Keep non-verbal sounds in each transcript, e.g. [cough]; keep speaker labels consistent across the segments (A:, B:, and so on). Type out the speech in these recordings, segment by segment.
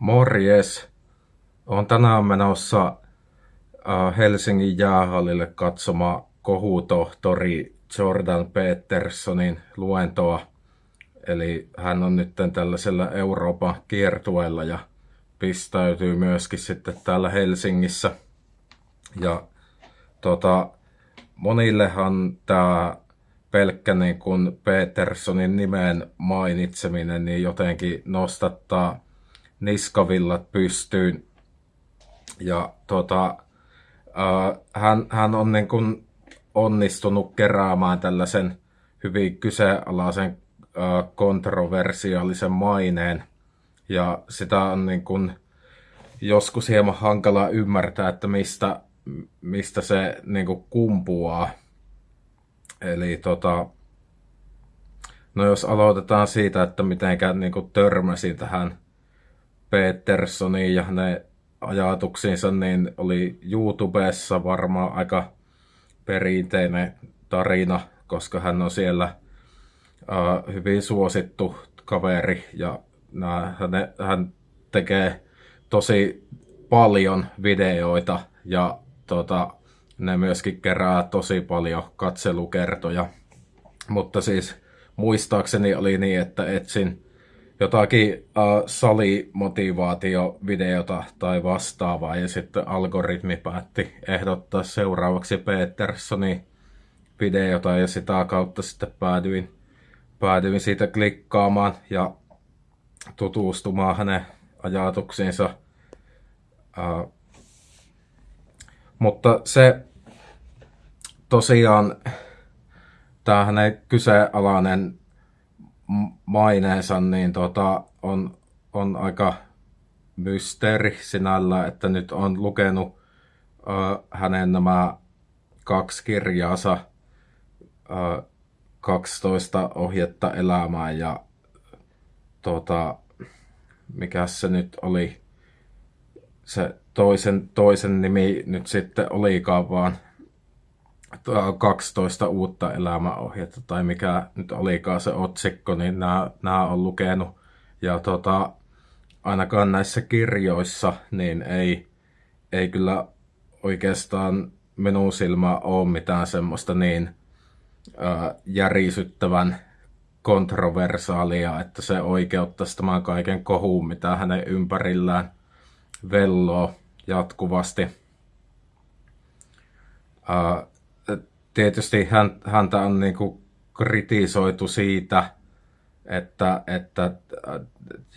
A: Morjes. Olen tänään menossa äh, Helsingin jäähallille katsomaan kohutohtori Jordan Petersonin luentoa. Eli hän on nyt tällaisella Euroopan kiertueella ja pistäytyy myöskin sitten täällä Helsingissä. Ja tota, monillehan tämä pelkkä niin kun Petersonin nimen mainitseminen niin jotenkin nostattaa niskavillat pystyyn. Ja tota, äh, hän, hän on niin kuin onnistunut keräämään tällaisen hyvin kyseenalaisen äh, kontroversiaalisen maineen. Ja sitä on niin kuin joskus hieman hankala ymmärtää, että mistä, mistä se niin kuin kumpuaa. Eli tota, no jos aloitetaan siitä, että miten niin törmäsin tähän Petersoniin ja ne ajatuksiinsa, niin oli YouTubessa varmaan aika perinteinen tarina, koska hän on siellä äh, hyvin suosittu kaveri ja nää, hän, hän tekee tosi paljon videoita ja tota, ne myöskin kerää tosi paljon katselukertoja. Mutta siis muistaakseni oli niin, että etsin jotakin uh, salimotivaatiovideota tai vastaavaa ja sitten algoritmi päätti ehdottaa seuraavaksi Petersonin videota ja sitä kautta sitten päädyin, päädyin siitä klikkaamaan ja tutustumaan hänen ajatuksiinsa. Uh, mutta se tosiaan tämä hänen kyseenalainen maineensa niin tota, on, on aika mysteeri sinällä, että nyt on lukenut ö, hänen nämä kaksi kirjaansa, ö, 12 ohjetta elämään ja tota, mikä se nyt oli, se toisen, toisen nimi nyt sitten olikaan vaan 12 uutta elämäohjetta tai mikä nyt olikaan se otsikko, niin nämä, nämä on lukenut. Ja tota, ainakaan näissä kirjoissa niin ei, ei kyllä oikeastaan minun silmä ole mitään semmoista niin ää, järisyttävän kontroversaalia, että se oikeuttaisi tämän kaiken kohuun, mitä hänen ympärillään velloo jatkuvasti. Ää, tietysti hän, häntä on niin kuin kritisoitu siitä, että, että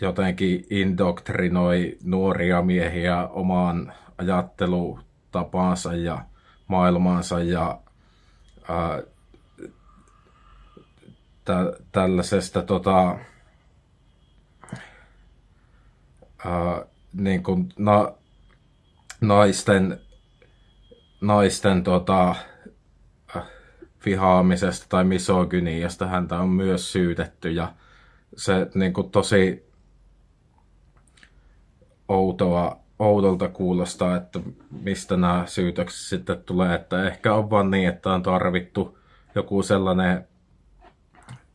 A: jotenkin indoktrinoi nuoria miehiä omaan ajattelutapaansa ja maailmaansa ja ää, tä, tällaisesta tota, ää, niin kuin na, naisten, naisten tota, vihaamisesta tai misogyniasta häntä on myös syytetty ja se niin kuin tosi outoa, oudolta kuulostaa, että mistä nämä syytökset sitten tulee, että ehkä on vaan niin, että on tarvittu joku sellainen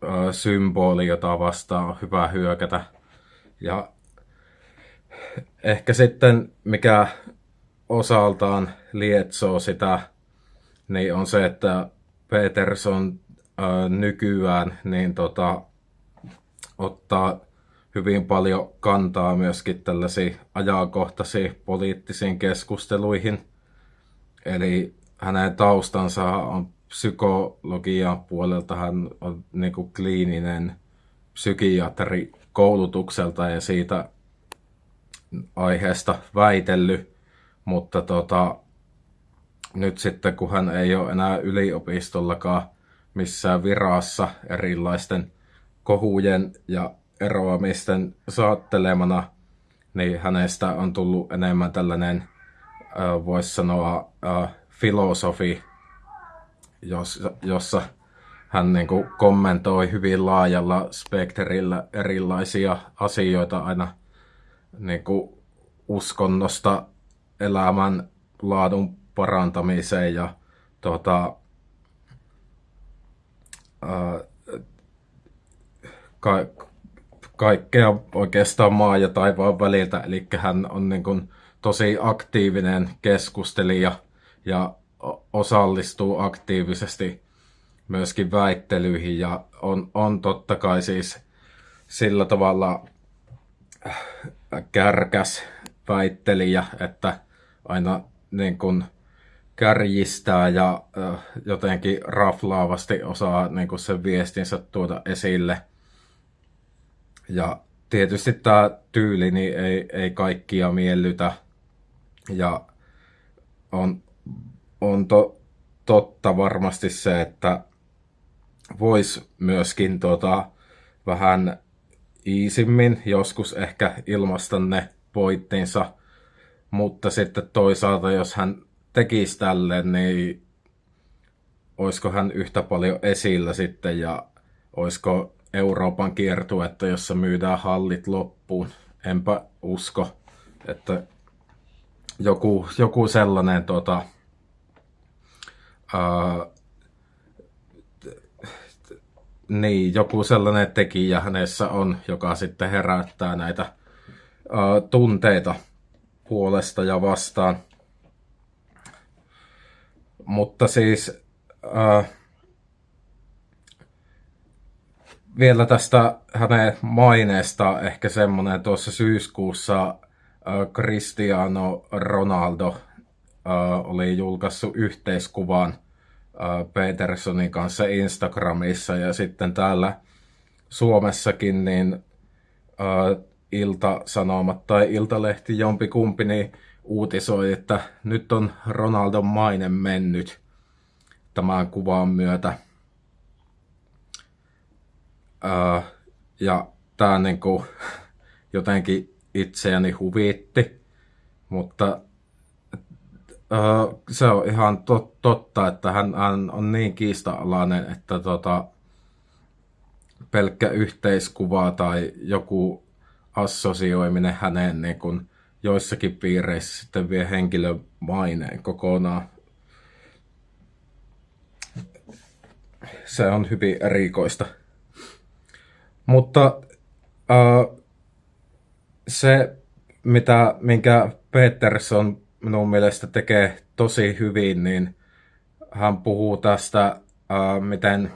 A: ö, symboli, jota vastaan on hyvä hyökätä. Ja ehkä sitten mikä osaltaan lietsoo sitä, niin on se, että Peterson äh, nykyään niin tota, ottaa hyvin paljon kantaa myöskin tällaisiin ajankohtaisiin poliittisiin keskusteluihin. Eli hänen taustansa on psykologian puolelta, hän on niin kuin kliininen psykiatri koulutukselta ja siitä aiheesta väitellyt, mutta tota, nyt sitten, kun hän ei ole enää yliopistollakaan missään virassa erilaisten kohujen ja eroamisten saattelemana, niin hänestä on tullut enemmän tällainen, voisi sanoa, filosofi, jossa hän niin kuin kommentoi hyvin laajalla spekterillä erilaisia asioita aina niin kuin uskonnosta elämän laadun parantamiseen ja tota, ää, ka, kaikkea oikeastaan maa ja taivaan väliltä, eli hän on niin kuin tosi aktiivinen keskustelija ja osallistuu aktiivisesti myöskin väittelyihin ja on, on totta kai siis sillä tavalla äh, kärkäs väittelijä, että aina niin kuin kärjistää ja äh, jotenkin raflaavasti osaa niin kuin sen viestinsä tuoda esille. Ja tietysti tämä tyyli niin ei, ei kaikkia miellytä ja on, on to, totta varmasti se, että voisi myöskin tota, vähän iisimmin joskus ehkä ilmaista ne pointtinsa, mutta sitten toisaalta jos hän tekisi tälle, niin olisiko hän yhtä paljon esillä sitten ja olisiko Euroopan kiertuetta, jossa myydään hallit loppuun. Enpä usko, että joku, joku sellainen tota, ää, niin, joku sellainen tekijä hänessä on, joka sitten herättää näitä ää, tunteita puolesta ja vastaan. Mutta siis ää, vielä tästä hänen maineesta ehkä semmoinen tuossa syyskuussa ää, Cristiano Ronaldo ää, oli julkaissut yhteiskuvan – Petersonin kanssa Instagramissa ja sitten täällä Suomessakin niin äh, Ilta-Sanomat tai Iltalehti jompikumpi niin uutisoi, että nyt on Ronaldon maine mennyt tämän kuvan myötä. Äh, ja tämä niin kuin, [laughs] jotenkin itseäni huvitti, mutta Öö, se on ihan tot, totta, että hän, hän on niin kiista-alainen, että tota, pelkkä yhteiskuva tai joku assosioiminen häneen niin kun joissakin piireissä sitten vie henkilön maineen kokonaan. Se on hyvin erikoista. Mutta öö, se, mitä, minkä Peterson minun mielestä tekee tosi hyvin, niin hän puhuu tästä, uh, miten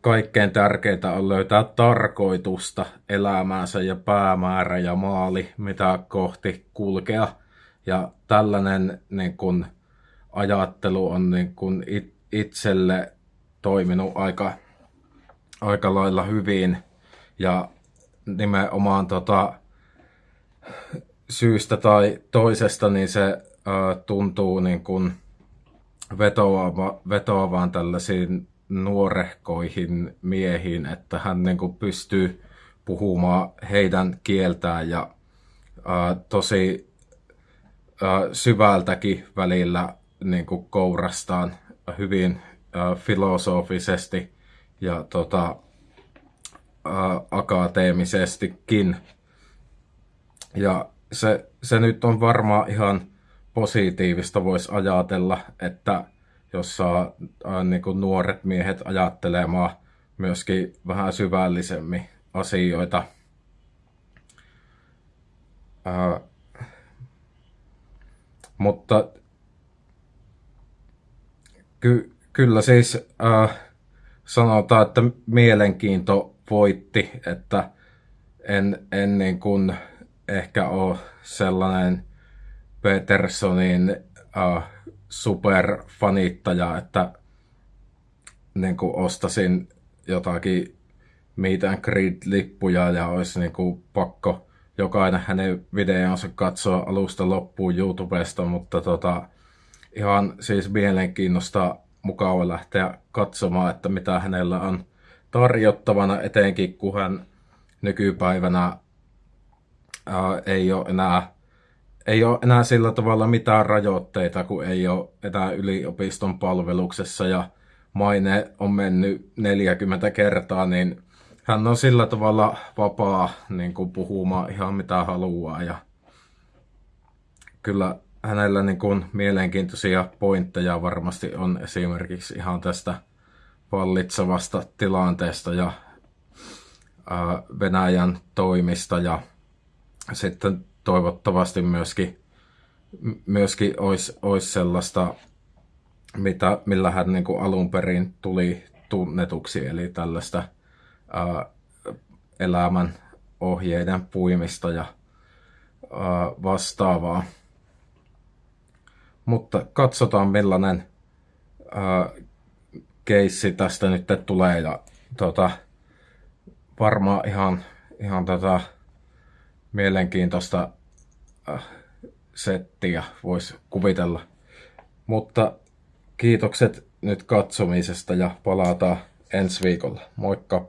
A: kaikkein tärkeintä on löytää tarkoitusta elämäänsä ja päämäärä ja maali, mitä kohti kulkea. Ja tällainen niin kun, ajattelu on niin kun, it, itselle toiminut aika, aika lailla hyvin. Ja nimenomaan tota, syystä tai toisesta, niin se ää, tuntuu niin kuin vetoava, vetoavaan tällaisiin nuorehkoihin miehiin, että hän niin kuin pystyy puhumaan heidän kieltään ja ää, tosi ää, syvältäkin välillä niin kuin kourastaan hyvin ää, filosofisesti ja tota, ää, akateemisestikin. Ja se, se nyt on varmaan ihan positiivista voisi ajatella, että jos saa äh, niin kuin nuoret miehet ajattelemaan myöskin vähän syvällisemmin asioita. Äh, mutta ky, kyllä siis äh, sanotaan, että mielenkiinto voitti, että en, en niin kuin, ehkä ole sellainen Petersonin uh, superfanittaja, että niin kuin ostasin jotakin mitään Creed-lippuja ja olisi niin kuin pakko jokainen hänen videonsa katsoa alusta loppuun YouTubesta, mutta tota, ihan siis mielenkiinnosta mukava lähteä katsomaan, että mitä hänellä on tarjottavana, etenkin kun hän nykypäivänä ää, ei ole enää ei ole enää sillä tavalla mitään rajoitteita, kun ei ole enää yliopiston palveluksessa ja maine on mennyt 40 kertaa, niin hän on sillä tavalla vapaa niin kuin puhumaan ihan mitä haluaa. Ja kyllä hänellä niin kuin mielenkiintoisia pointteja varmasti on esimerkiksi ihan tästä vallitsevasta tilanteesta ja Venäjän toimista ja sitten toivottavasti myöskin, myöskin olisi, olisi sellaista, mitä, millä hän niin alun perin tuli tunnetuksi, eli tällaista ää, elämän ohjeiden puimista ja ää, vastaavaa. Mutta katsotaan millainen ää, keissi tästä nyt tulee ja tota, varmaan ihan, ihan tota, mielenkiintoista settiä voisi kuvitella. Mutta kiitokset nyt katsomisesta ja palataan ensi viikolla. Moikka!